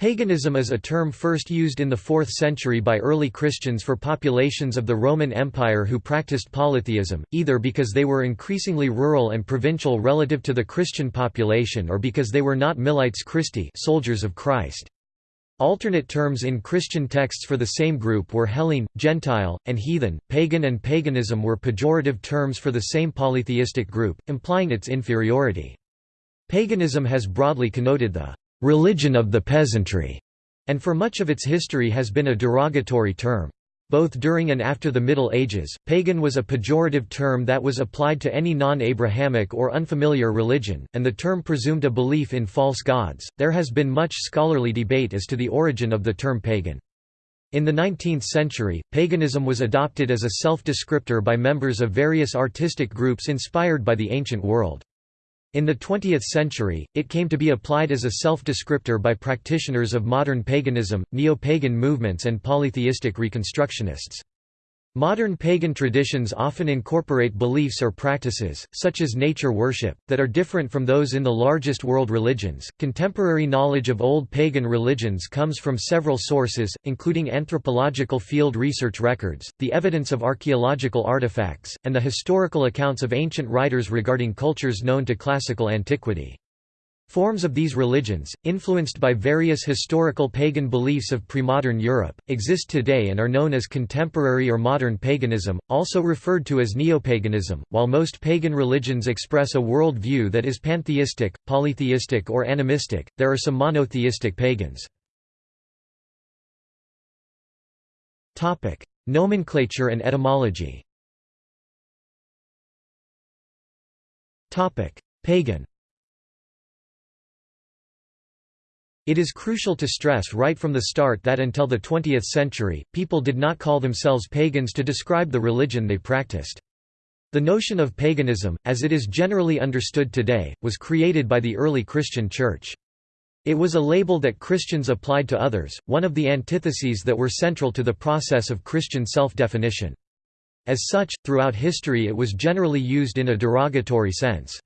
Paganism is a term first used in the 4th century by early Christians for populations of the Roman Empire who practiced polytheism, either because they were increasingly rural and provincial relative to the Christian population or because they were not milites Christi soldiers of Christ. Alternate terms in Christian texts for the same group were Hellene, Gentile, and heathen. Pagan and paganism were pejorative terms for the same polytheistic group, implying its inferiority. Paganism has broadly connoted the religion of the peasantry, and for much of its history has been a derogatory term. Both during and after the Middle Ages, pagan was a pejorative term that was applied to any non Abrahamic or unfamiliar religion, and the term presumed a belief in false gods. There has been much scholarly debate as to the origin of the term pagan. In the 19th century, paganism was adopted as a self descriptor by members of various artistic groups inspired by the ancient world. In the 20th century, it came to be applied as a self-descriptor by practitioners of modern paganism, neo-pagan movements and polytheistic reconstructionists. Modern pagan traditions often incorporate beliefs or practices, such as nature worship, that are different from those in the largest world religions. Contemporary knowledge of old pagan religions comes from several sources, including anthropological field research records, the evidence of archaeological artifacts, and the historical accounts of ancient writers regarding cultures known to classical antiquity. Forms of these religions, influenced by various historical pagan beliefs of premodern Europe, exist today and are known as contemporary or modern paganism, also referred to as neopaganism. While most pagan religions express a world view that is pantheistic, polytheistic, or animistic, there are some monotheistic pagans. Nomenclature and etymology Pagan It is crucial to stress right from the start that until the 20th century, people did not call themselves pagans to describe the religion they practiced. The notion of paganism, as it is generally understood today, was created by the early Christian Church. It was a label that Christians applied to others, one of the antitheses that were central to the process of Christian self-definition. As such, throughout history it was generally used in a derogatory sense.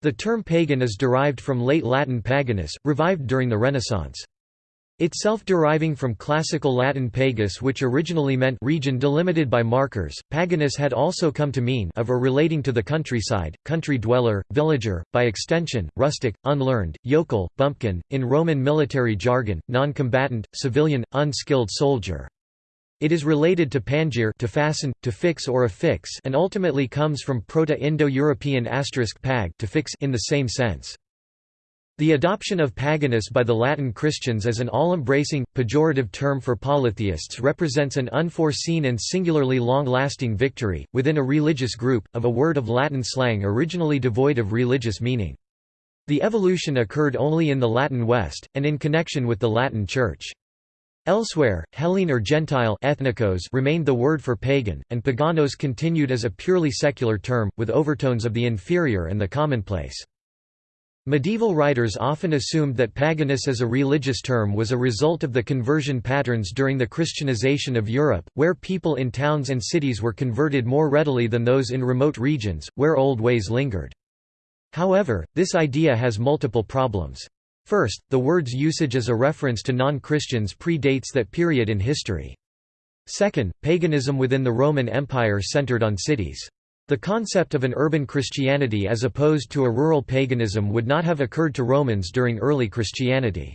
The term pagan is derived from late Latin paganus, revived during the Renaissance. Itself deriving from classical Latin pagus which originally meant region delimited by markers, paganus had also come to mean of or relating to the countryside, country dweller, villager, by extension, rustic, unlearned, yokel, bumpkin, in Roman military jargon, non-combatant, civilian, unskilled soldier. It is related to pangere to fasten, to fix or affix and ultimately comes from Proto-Indo-European pag to fix in the same sense. The adoption of paganus by the Latin Christians as an all-embracing, pejorative term for polytheists represents an unforeseen and singularly long-lasting victory, within a religious group, of a word of Latin slang originally devoid of religious meaning. The evolution occurred only in the Latin West, and in connection with the Latin Church. Elsewhere, Hellene or Gentile ethnikos remained the word for pagan, and paganos continued as a purely secular term, with overtones of the inferior and the commonplace. Medieval writers often assumed that paganus as a religious term was a result of the conversion patterns during the Christianization of Europe, where people in towns and cities were converted more readily than those in remote regions, where old ways lingered. However, this idea has multiple problems. First, the word's usage as a reference to non-Christians predates that period in history. Second, paganism within the Roman Empire centered on cities. The concept of an urban Christianity as opposed to a rural paganism would not have occurred to Romans during early Christianity.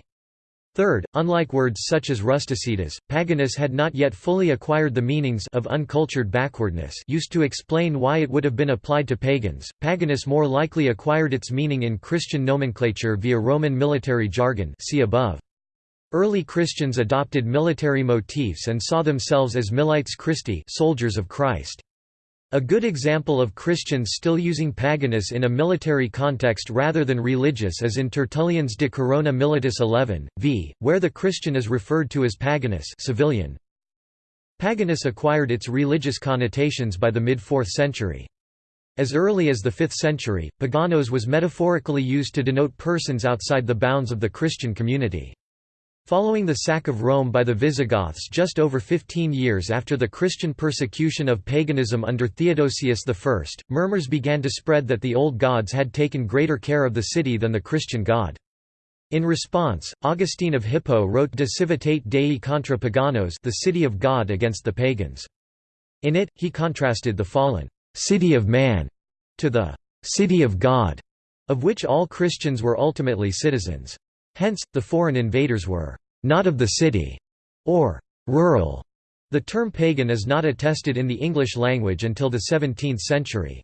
Third, unlike words such as rusticitas, paganus had not yet fully acquired the meanings of uncultured backwardness used to explain why it would have been applied to pagans. Paganus more likely acquired its meaning in Christian nomenclature via Roman military jargon see above. Early Christians adopted military motifs and saw themselves as milites Christi soldiers of Christ. A good example of Christians still using paganus in a military context rather than religious is in Tertullian's De Corona Militis 11, v, where the Christian is referred to as paganus civilian. Paganus acquired its religious connotations by the mid-4th century. As early as the 5th century, paganos was metaphorically used to denote persons outside the bounds of the Christian community. Following the sack of Rome by the Visigoths just over 15 years after the Christian persecution of paganism under Theodosius I, murmurs began to spread that the old gods had taken greater care of the city than the Christian god. In response, Augustine of Hippo wrote De Civitate Dei contra Paganos the City of God against the pagans. In it, he contrasted the fallen «city of man» to the «city of God», of which all Christians were ultimately citizens. Hence, the foreign invaders were «not of the city» or «rural». The term pagan is not attested in the English language until the 17th century.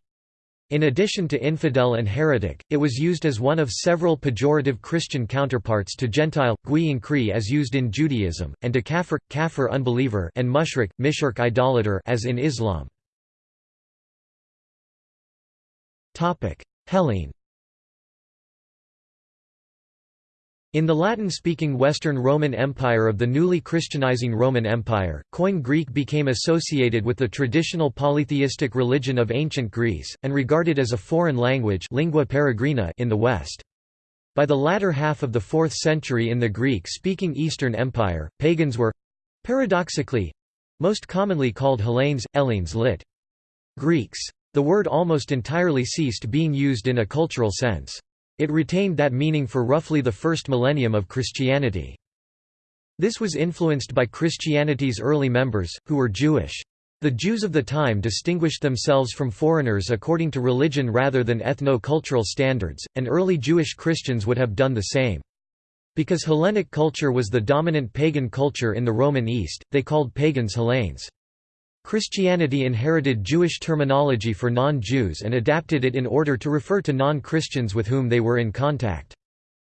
In addition to infidel and heretic, it was used as one of several pejorative Christian counterparts to Gentile, gui as used in Judaism, and to kafir, kafir unbeliever and mushrik, mishrik idolater as in Islam. Hellene In the Latin-speaking Western Roman Empire of the newly Christianizing Roman Empire, Koine Greek became associated with the traditional polytheistic religion of ancient Greece, and regarded as a foreign language lingua peregrina in the West. By the latter half of the 4th century in the Greek-speaking Eastern Empire, pagans were—paradoxically—most commonly called Hellenes, Hellenes lit. Greeks. The word almost entirely ceased being used in a cultural sense. It retained that meaning for roughly the first millennium of Christianity. This was influenced by Christianity's early members, who were Jewish. The Jews of the time distinguished themselves from foreigners according to religion rather than ethno-cultural standards, and early Jewish Christians would have done the same. Because Hellenic culture was the dominant pagan culture in the Roman East, they called pagans Hellenes. Christianity inherited Jewish terminology for non-Jews and adapted it in order to refer to non-Christians with whom they were in contact.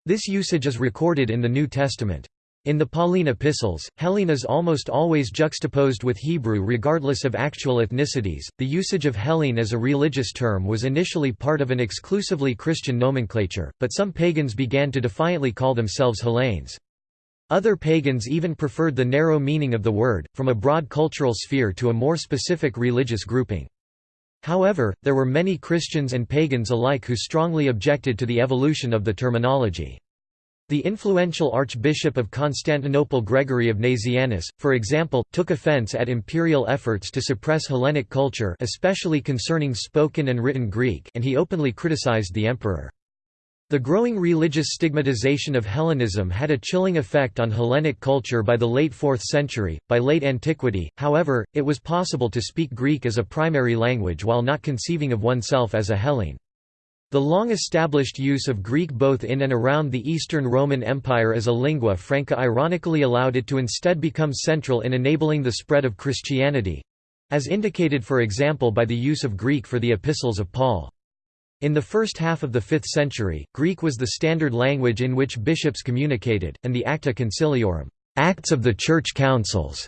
This usage is recorded in the New Testament. In the Pauline epistles, Hellene is almost always juxtaposed with Hebrew regardless of actual ethnicities. The usage of Hellene as a religious term was initially part of an exclusively Christian nomenclature, but some pagans began to defiantly call themselves Hellenes. Other pagans even preferred the narrow meaning of the word, from a broad cultural sphere to a more specific religious grouping. However, there were many Christians and pagans alike who strongly objected to the evolution of the terminology. The influential Archbishop of Constantinople Gregory of Nazianzus, for example, took offense at imperial efforts to suppress Hellenic culture especially concerning spoken and written Greek and he openly criticized the emperor. The growing religious stigmatization of Hellenism had a chilling effect on Hellenic culture by the late 4th century. By late antiquity, however, it was possible to speak Greek as a primary language while not conceiving of oneself as a Hellene. The long-established use of Greek both in and around the Eastern Roman Empire as a lingua franca ironically allowed it to instead become central in enabling the spread of Christianity—as indicated for example by the use of Greek for the epistles of Paul. In the first half of the 5th century, Greek was the standard language in which bishops communicated, and the Acta Conciliorum Acts of the Church Councils",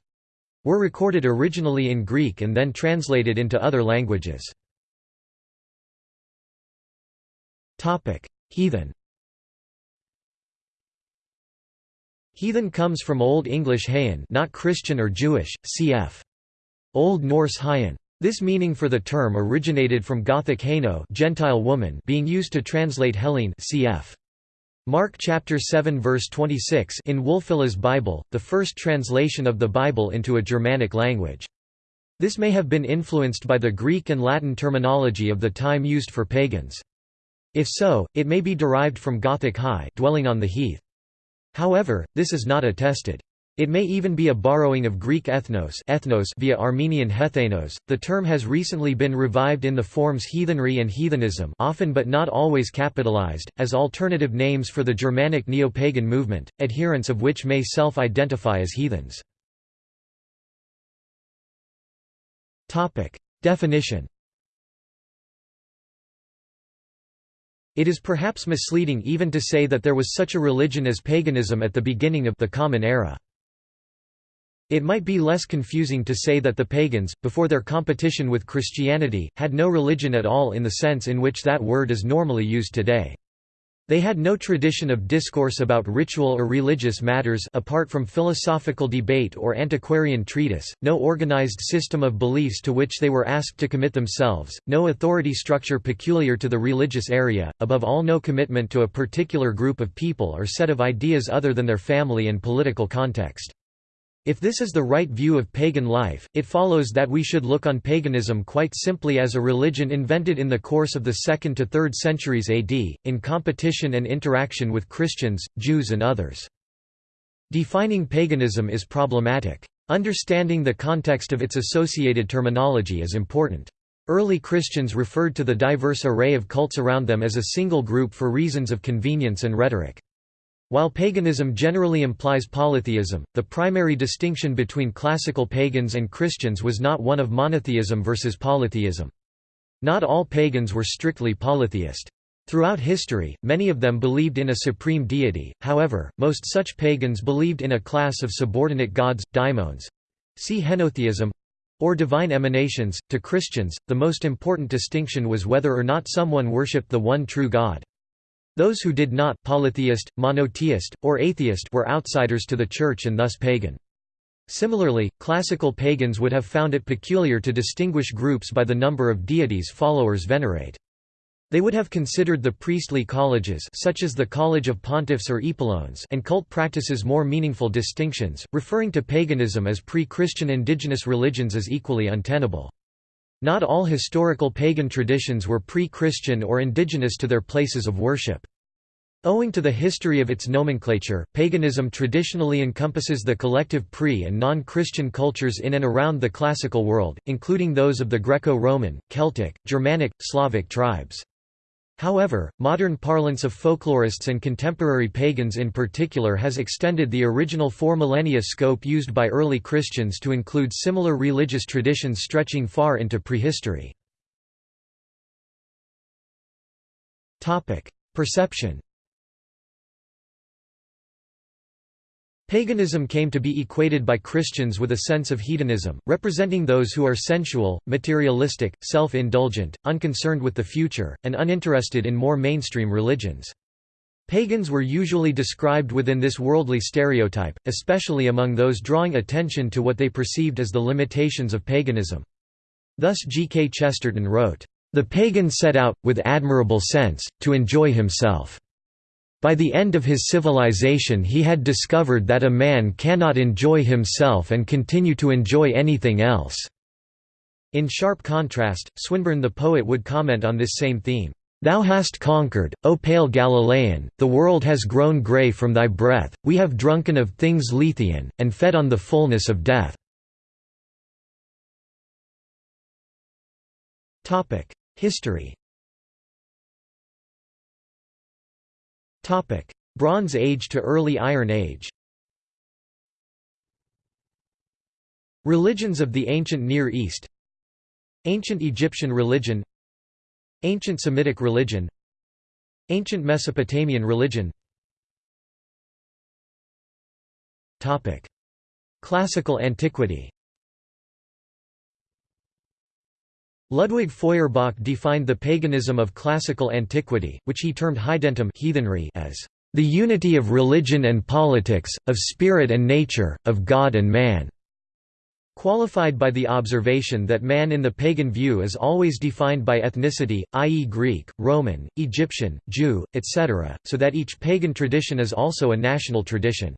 were recorded originally in Greek and then translated into other languages. Heathen Heathen comes from Old English hayan not Christian or Jewish, cf. Old Norse hyan. This meaning for the term originated from Gothic haino Gentile woman being used to translate Hellene cf. Mark chapter 7 verse 26 in Wulfila's Bible, the first translation of the Bible into a Germanic language. This may have been influenced by the Greek and Latin terminology of the time used for pagans. If so, it may be derived from Gothic high dwelling on the heath. However, this is not attested. It may even be a borrowing of Greek ethnos, ethnos via Armenian hethenos. The term has recently been revived in the forms heathenry and heathenism, often but not always capitalized, as alternative names for the Germanic neo-pagan movement, adherents of which may self-identify as heathens. Topic: Definition. It is perhaps misleading even to say that there was such a religion as paganism at the beginning of the Common Era. It might be less confusing to say that the pagans, before their competition with Christianity, had no religion at all in the sense in which that word is normally used today. They had no tradition of discourse about ritual or religious matters apart from philosophical debate or antiquarian treatise, no organized system of beliefs to which they were asked to commit themselves, no authority structure peculiar to the religious area, above all no commitment to a particular group of people or set of ideas other than their family and political context. If this is the right view of pagan life, it follows that we should look on paganism quite simply as a religion invented in the course of the 2nd to 3rd centuries AD, in competition and interaction with Christians, Jews and others. Defining paganism is problematic. Understanding the context of its associated terminology is important. Early Christians referred to the diverse array of cults around them as a single group for reasons of convenience and rhetoric. While paganism generally implies polytheism, the primary distinction between classical pagans and Christians was not one of monotheism versus polytheism. Not all pagans were strictly polytheist. Throughout history, many of them believed in a supreme deity, however, most such pagans believed in a class of subordinate gods, daimons see henotheism or divine emanations. To Christians, the most important distinction was whether or not someone worshipped the one true God. Those who did not polytheist, monotheist, or atheist were outsiders to the Church and thus pagan. Similarly, classical pagans would have found it peculiar to distinguish groups by the number of deities followers venerate. They would have considered the priestly colleges such as the College of Pontiffs or Epulones and cult practices more meaningful distinctions, referring to paganism as pre-Christian indigenous religions as equally untenable. Not all historical pagan traditions were pre-Christian or indigenous to their places of worship. Owing to the history of its nomenclature, paganism traditionally encompasses the collective pre- and non-Christian cultures in and around the classical world, including those of the Greco-Roman, Celtic, Germanic, Slavic tribes. However, modern parlance of folklorists and contemporary pagans in particular has extended the original four millennia scope used by early Christians to include similar religious traditions stretching far into prehistory. Perception Paganism came to be equated by Christians with a sense of hedonism, representing those who are sensual, materialistic, self-indulgent, unconcerned with the future, and uninterested in more mainstream religions. Pagans were usually described within this worldly stereotype, especially among those drawing attention to what they perceived as the limitations of paganism. Thus G. K. Chesterton wrote, "...the pagan set out, with admirable sense, to enjoy himself." By the end of his civilization he had discovered that a man cannot enjoy himself and continue to enjoy anything else. In sharp contrast, Swinburne the poet would comment on this same theme. Thou hast conquered, O pale Galilean, the world has grown grey from thy breath, we have drunken of things Lethean, and fed on the fullness of death. History Bronze Age to Early Iron Age. Religions of the Ancient Near East. Ancient Egyptian religion. Ancient Semitic religion. Ancient Mesopotamian religion. Classical antiquity Ludwig Feuerbach defined the paganism of classical antiquity, which he termed heidentum heathenry as the unity of religion and politics, of spirit and nature, of God and man", qualified by the observation that man in the pagan view is always defined by ethnicity, i.e. Greek, Roman, Egyptian, Jew, etc., so that each pagan tradition is also a national tradition.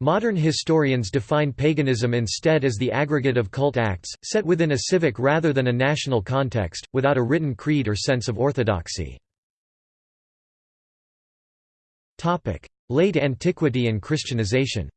Modern historians define paganism instead as the aggregate of cult acts, set within a civic rather than a national context, without a written creed or sense of orthodoxy. Late antiquity and Christianization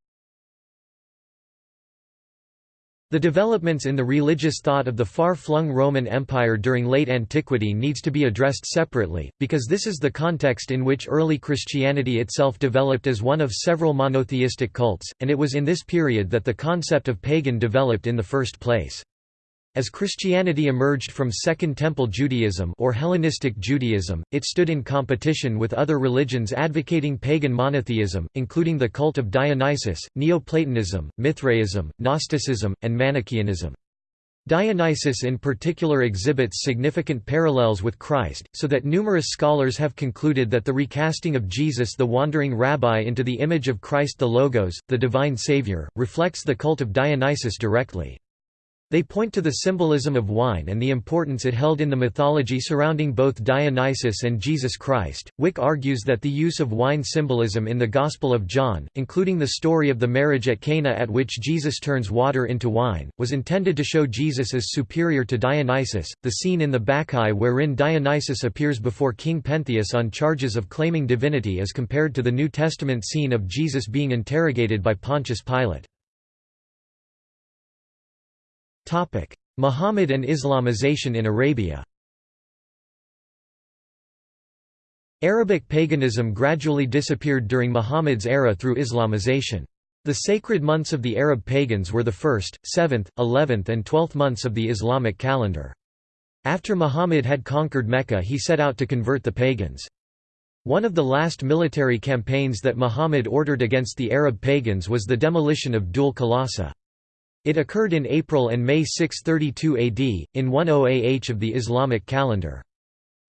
The developments in the religious thought of the far-flung Roman Empire during late antiquity needs to be addressed separately, because this is the context in which early Christianity itself developed as one of several monotheistic cults, and it was in this period that the concept of pagan developed in the first place. As Christianity emerged from Second Temple Judaism or Hellenistic Judaism, it stood in competition with other religions advocating pagan monotheism, including the cult of Dionysus, Neoplatonism, Mithraism, Gnosticism, and Manichaeanism. Dionysus in particular exhibits significant parallels with Christ, so that numerous scholars have concluded that the recasting of Jesus the wandering rabbi into the image of Christ the Logos, the divine Savior, reflects the cult of Dionysus directly. They point to the symbolism of wine and the importance it held in the mythology surrounding both Dionysus and Jesus Christ. Wick argues that the use of wine symbolism in the Gospel of John, including the story of the marriage at Cana at which Jesus turns water into wine, was intended to show Jesus as superior to Dionysus. The scene in the Bacchae wherein Dionysus appears before King Pentheus on charges of claiming divinity is compared to the New Testament scene of Jesus being interrogated by Pontius Pilate. Muhammad and Islamization in Arabia Arabic paganism gradually disappeared during Muhammad's era through Islamization. The sacred months of the Arab pagans were the 1st, 7th, 11th and 12th months of the Islamic calendar. After Muhammad had conquered Mecca he set out to convert the pagans. One of the last military campaigns that Muhammad ordered against the Arab pagans was the demolition of Dhul Khalasa. It occurred in April and May 632 AD, in 10 AH of the Islamic calendar.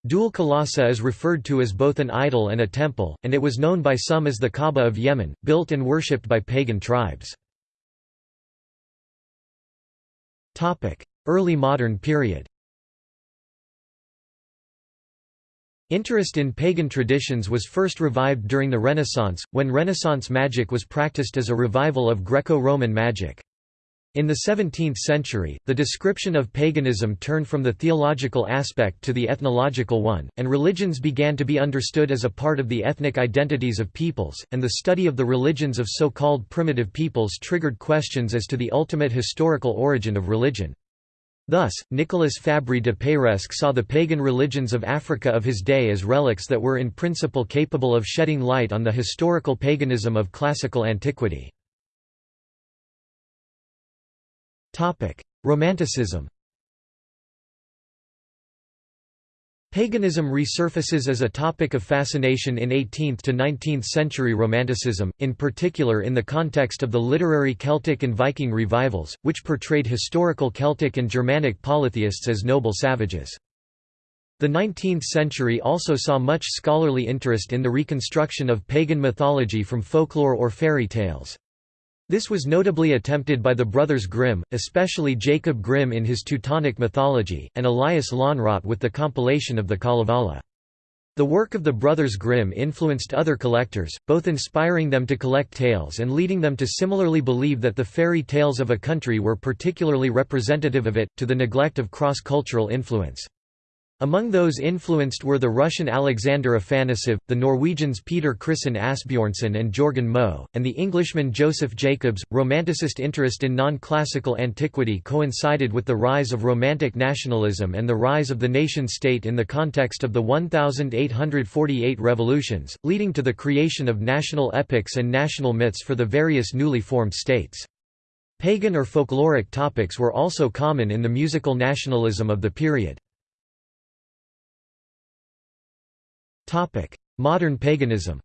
Dhul Khalasa is referred to as both an idol and a temple, and it was known by some as the Kaaba of Yemen, built and worshipped by pagan tribes. Early modern period Interest in pagan traditions was first revived during the Renaissance, when Renaissance magic was practiced as a revival of Greco-Roman magic. In the 17th century, the description of paganism turned from the theological aspect to the ethnological one, and religions began to be understood as a part of the ethnic identities of peoples, and the study of the religions of so-called primitive peoples triggered questions as to the ultimate historical origin of religion. Thus, Nicolas Fabri de Peiresc saw the pagan religions of Africa of his day as relics that were in principle capable of shedding light on the historical paganism of classical antiquity. Romanticism Paganism resurfaces as a topic of fascination in 18th to 19th century Romanticism, in particular in the context of the literary Celtic and Viking revivals, which portrayed historical Celtic and Germanic polytheists as noble savages. The 19th century also saw much scholarly interest in the reconstruction of pagan mythology from folklore or fairy tales. This was notably attempted by the brothers Grimm, especially Jacob Grimm in his Teutonic mythology, and Elias Lönnrot with the compilation of the Kalevala. The work of the brothers Grimm influenced other collectors, both inspiring them to collect tales and leading them to similarly believe that the fairy tales of a country were particularly representative of it, to the neglect of cross-cultural influence. Among those influenced were the Russian Alexander Afanasev, the Norwegians Peter Christen Asbjornsen and Jorgen Moe, and the Englishman Joseph Jacobs. Romanticist interest in non classical antiquity coincided with the rise of Romantic nationalism and the rise of the nation state in the context of the 1848 revolutions, leading to the creation of national epics and national myths for the various newly formed states. Pagan or folkloric topics were also common in the musical nationalism of the period. Modern paganism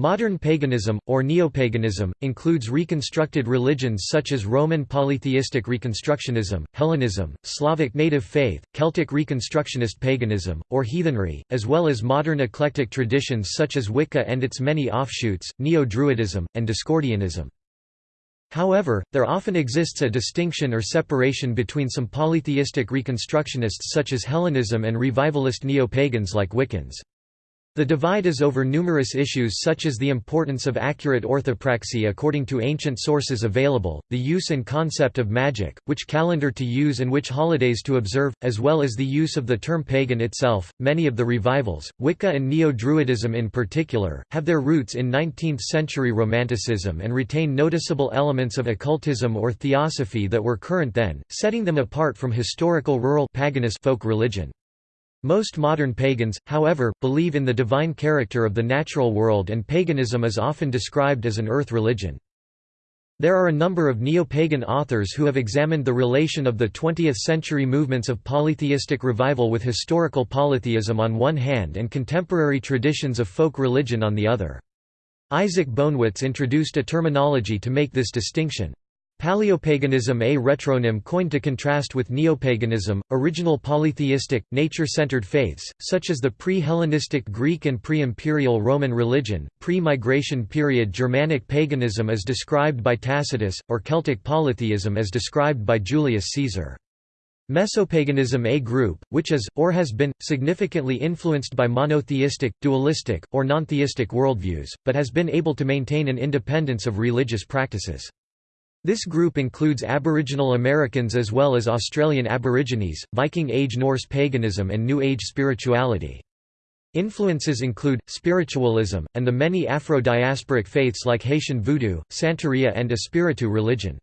Modern paganism, or neopaganism, includes reconstructed religions such as Roman polytheistic reconstructionism, Hellenism, Slavic native faith, Celtic reconstructionist paganism, or heathenry, as well as modern eclectic traditions such as Wicca and its many offshoots, Neo-Druidism, and Discordianism. However, there often exists a distinction or separation between some polytheistic reconstructionists such as Hellenism and revivalist neo-pagans like Wiccans. The divide is over numerous issues such as the importance of accurate orthopraxy according to ancient sources available, the use and concept of magic, which calendar to use and which holidays to observe, as well as the use of the term pagan itself. Many of the revivals, Wicca and Neo Druidism in particular, have their roots in 19th century Romanticism and retain noticeable elements of occultism or theosophy that were current then, setting them apart from historical rural paganist folk religion. Most modern pagans, however, believe in the divine character of the natural world and paganism is often described as an earth religion. There are a number of neo-pagan authors who have examined the relation of the 20th-century movements of polytheistic revival with historical polytheism on one hand and contemporary traditions of folk religion on the other. Isaac Bonewits introduced a terminology to make this distinction. Paleopaganism A retronym coined to contrast with neopaganism, original polytheistic, nature-centered faiths, such as the pre-Hellenistic Greek and pre-imperial Roman religion, pre-migration period Germanic paganism as described by Tacitus, or Celtic polytheism as described by Julius Caesar. Mesopaganism A group, which is, or has been, significantly influenced by monotheistic, dualistic, or nontheistic worldviews, but has been able to maintain an independence of religious practices. This group includes Aboriginal Americans as well as Australian Aborigines, Viking Age Norse paganism and New Age spirituality. Influences include, spiritualism, and the many Afro-diasporic faiths like Haitian Voodoo, Santeria and Espiritu religion.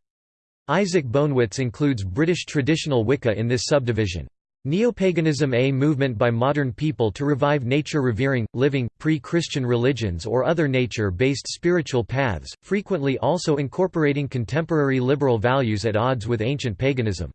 Isaac Bonewits includes British traditional Wicca in this subdivision. Neopaganism a movement by modern people to revive nature-revering, living, pre-Christian religions or other nature-based spiritual paths, frequently also incorporating contemporary liberal values at odds with ancient paganism.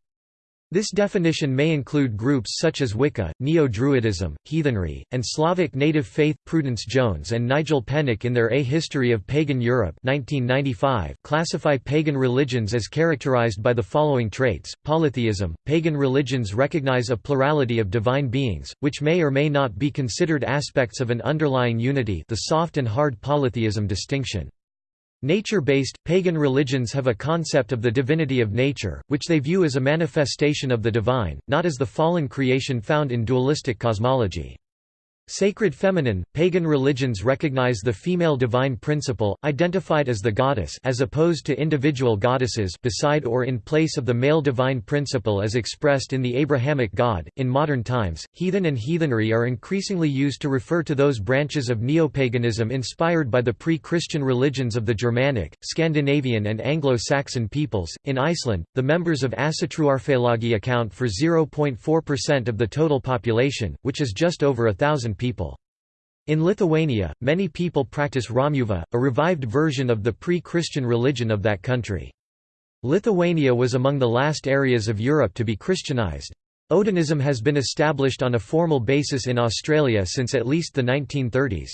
This definition may include groups such as Wicca, Neo-Druidism, Heathenry, and Slavic native faith. Prudence Jones and Nigel Pennick in their A History of Pagan Europe 1995 classify pagan religions as characterized by the following traits: polytheism. Pagan religions recognize a plurality of divine beings, which may or may not be considered aspects of an underlying unity, the soft and hard polytheism distinction. Nature-based, pagan religions have a concept of the divinity of nature, which they view as a manifestation of the divine, not as the fallen creation found in dualistic cosmology. Sacred feminine, pagan religions recognize the female divine principle, identified as the goddess as opposed to individual goddesses beside or in place of the male divine principle as expressed in the Abrahamic God. In modern times, heathen and heathenry are increasingly used to refer to those branches of neopaganism inspired by the pre-Christian religions of the Germanic, Scandinavian and Anglo-Saxon peoples. In Iceland, the members of Asatruarfélagi account for 0.4% of the total population, which is just over a thousand people. In Lithuania, many people practice Romuva, a revived version of the pre-Christian religion of that country. Lithuania was among the last areas of Europe to be Christianized. Odinism has been established on a formal basis in Australia since at least the 1930s.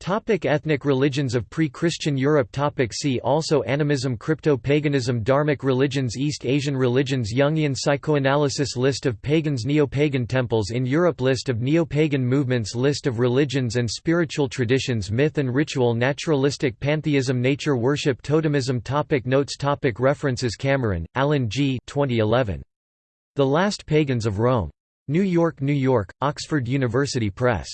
Topic ethnic religions of pre-Christian Europe Topic See also Animism Crypto-paganism Dharmic religions East Asian religions Jungian psychoanalysis List of pagans Neo-pagan temples in Europe List of neo-pagan movements List of religions and spiritual traditions Myth and ritual Naturalistic pantheism Nature worship Totemism topic Notes topic References Cameron, Alan G. 2011. The Last Pagans of Rome. New York, New York, Oxford University Press.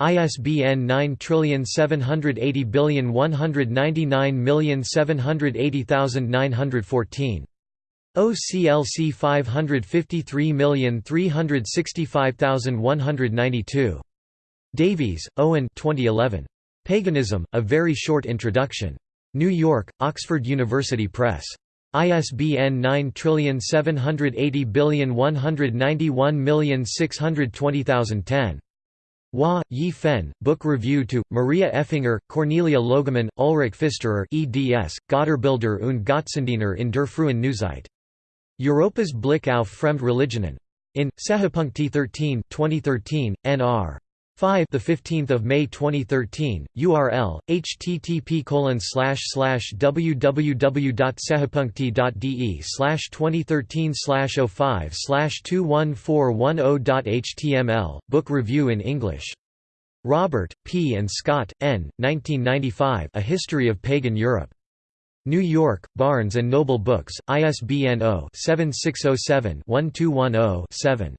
ISBN 9780199780914. OCLC 553365192. Davies, Owen 2011. Paganism, A Very Short Introduction. New York, Oxford University Press. ISBN 9780191620010. Hua, Yi Fen, Book Review to, Maria Effinger, Cornelia Logemann, Ulrich Pfisterer eds, Götterbilder und Gottsendiener in der frühen Neuzeit. Europas Blick auf Fremd Religionen. In, Sehepunkti 13 2013, nr. 5 the 15th of May 2013 URL http www.sehapunkti.de 2013 05 21410.html book review in English. Robert P. and Scott N 1995 A History of Pagan Europe. New York Barnes and Noble Books ISBN 0-7607-1210-7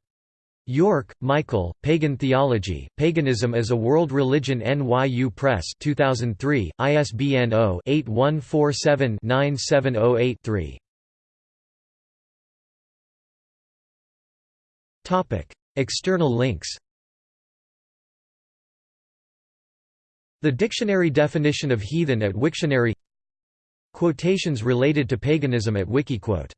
York, Michael, Pagan Theology, Paganism as a World Religion NYU Press 2003, ISBN 0-8147-9708-3 External links. The dictionary definition of heathen at Wiktionary. Quotations related to paganism at Wikiquote